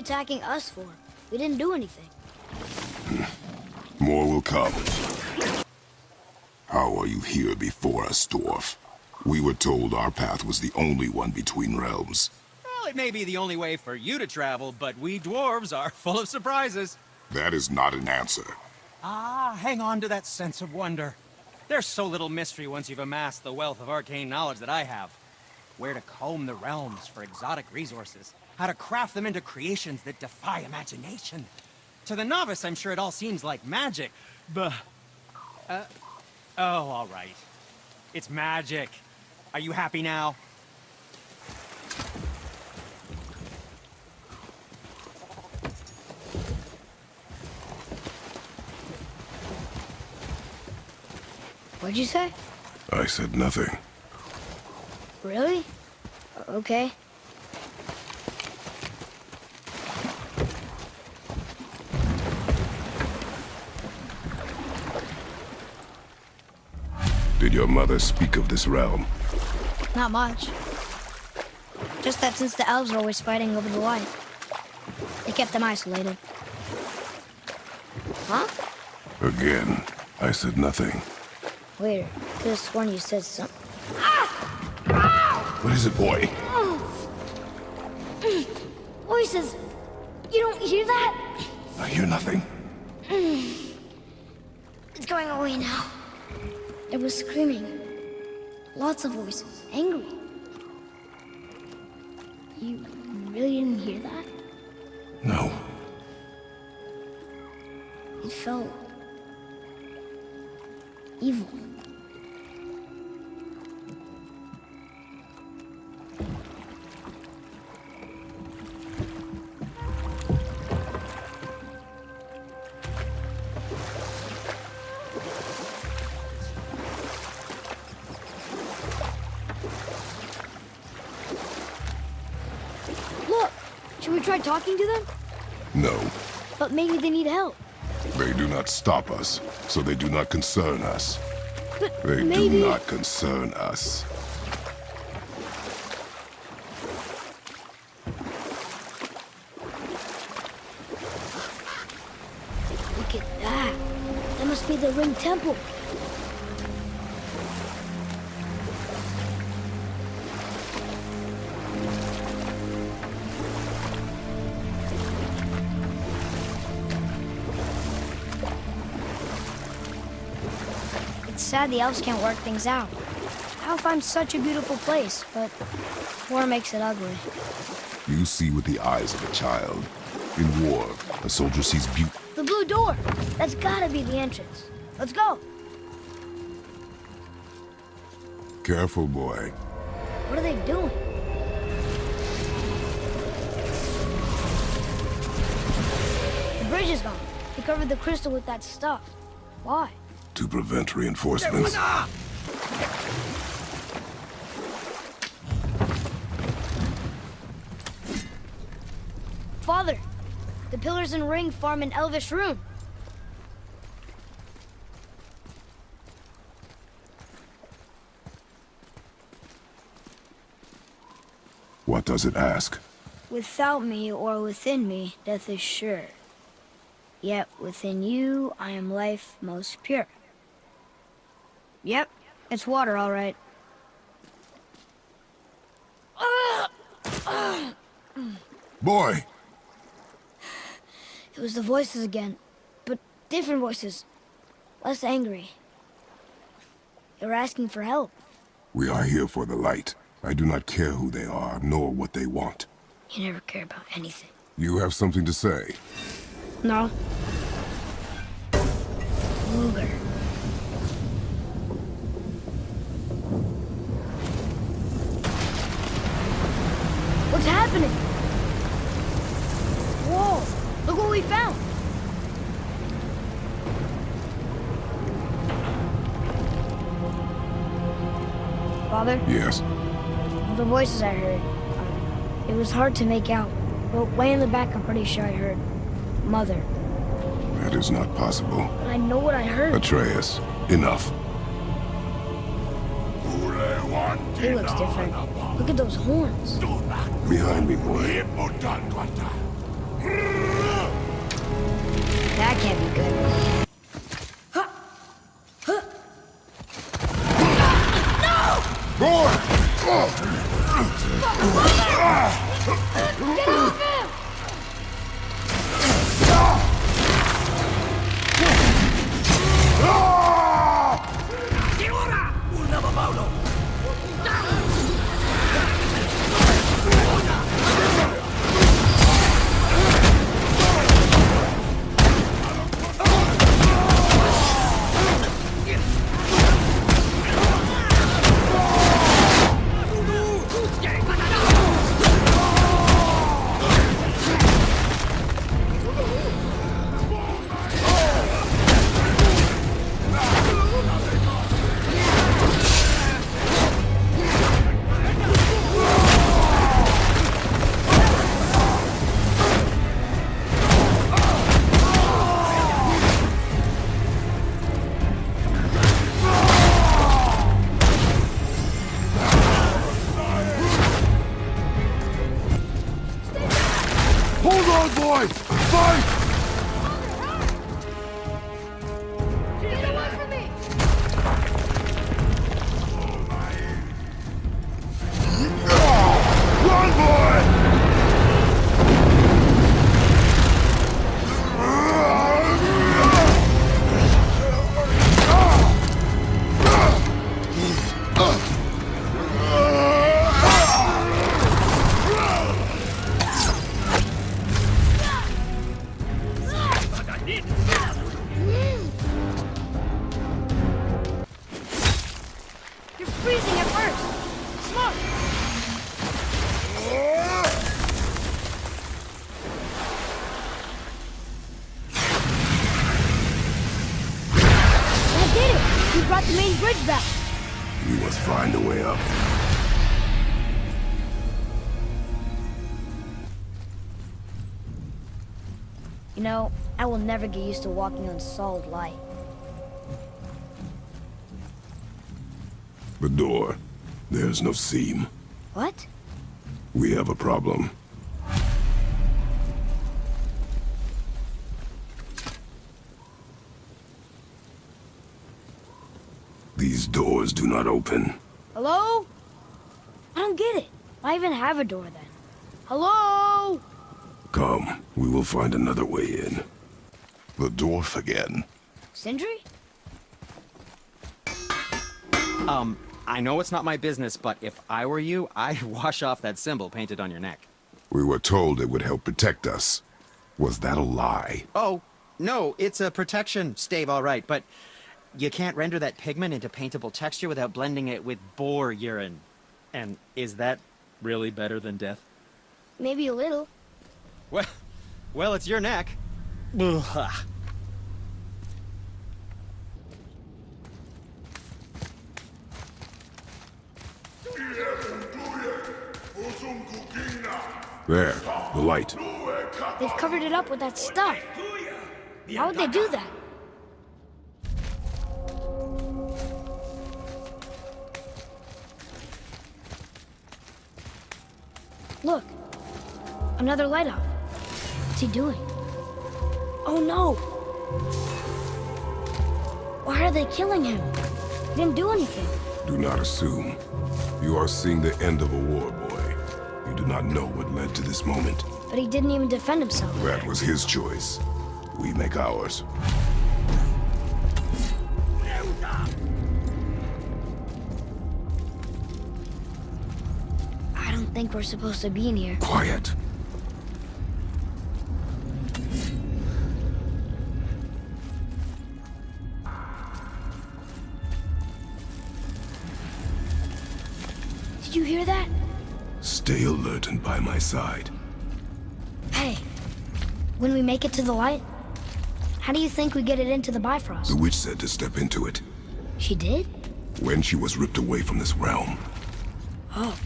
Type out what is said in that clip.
attacking us for? We didn't do anything. More will come. How are you here before us, Dwarf? We were told our path was the only one between realms. Well, it may be the only way for you to travel, but we dwarves are full of surprises. That is not an answer. Ah, hang on to that sense of wonder. There's so little mystery once you've amassed the wealth of arcane knowledge that I have. Where to comb the realms for exotic resources. How to craft them into creations that defy imagination. To the novice, I'm sure it all seems like magic, but... Uh, oh, all right. It's magic. Are you happy now? What'd you say? I said nothing. Really? Okay. Did your mother speak of this realm? Not much. Just that since the elves are always fighting over the light, they kept them isolated. Huh? Again, I said nothing. Later. Could have sworn you said something. What is it, boy? Voices! You don't hear that? I hear nothing. It's going away now. It was screaming. Lots of voices. Angry. You really didn't hear that? No. It felt... evil. We try talking to them? No. But maybe they need help. They do not stop us, so they do not concern us. But They maybe... do not concern us. Look at that. That must be the Ring Temple. Sad the elves can't work things out. Alfheim's such a beautiful place, but war makes it ugly. You see with the eyes of a child. In war, a soldier sees beauty. The blue door! That's gotta be the entrance. Let's go! Careful, boy. What are they doing? The bridge is gone. They covered the crystal with that stuff. Why? To prevent reinforcements. Father! The pillars and ring form an elvish rune. What does it ask? Without me or within me, death is sure. Yet within you, I am life most pure. Yep, it's water, all right. Boy! It was the voices again, but different voices. Less angry. They were asking for help. We are here for the light. I do not care who they are, nor what they want. You never care about anything. You have something to say? No. Luger. What's happening? Whoa! Look what we found! Father, Yes. the voices I heard, uh, it was hard to make out. But way in the back, I'm pretty sure I heard Mother. That is not possible. I know what I heard. Atreus, enough. He looks different. Look at those horns. Behind me, boy. That can't be good. Smoke! I did it! You brought the main bridge back. We must find a way up. You know, I will never get used to walking on solid light. The door. There's no seam. What? We have a problem. These doors do not open. Hello? I don't get it. Why even have a door then? Hello? Come, we will find another way in. The dwarf again. Sindri? Um, I know it's not my business, but if I were you, I'd wash off that symbol painted on your neck. We were told it would help protect us. Was that a lie? Oh, no, it's a protection stave, all right, but you can't render that pigment into paintable texture without blending it with boar urine. And is that really better than death? Maybe a little. Well, well, it's your neck. Ugh. There, the light. They've covered it up with that stuff. How would they do that? Look. Another light up. What's he doing? Oh no! Why are they killing him? He didn't do anything. Do not assume. You are seeing the end of a war. You do not know what led to this moment. But he didn't even defend himself. That was his choice. We make ours. I don't think we're supposed to be in here. Quiet. Did you hear that? Stay alert and by my side. Hey, when we make it to the light, how do you think we get it into the Bifrost? The witch said to step into it She did? when she was ripped away from this realm. Oh.